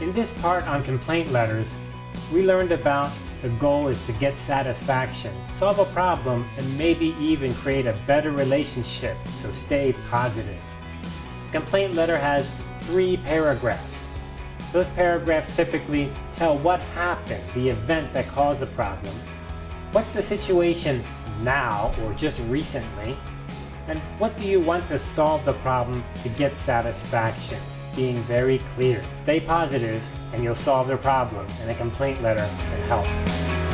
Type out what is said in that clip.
this part on complaint letters, we learned about the goal is to get satisfaction, solve a problem, and maybe even create a better relationship, so stay positive. Complaint letter has three paragraphs. Those paragraphs typically tell what happened, the event that caused the problem, what's the situation now or just recently, and what do you want to solve the problem to get satisfaction? Being very clear. Stay positive and you'll solve their problem and a complaint letter can help.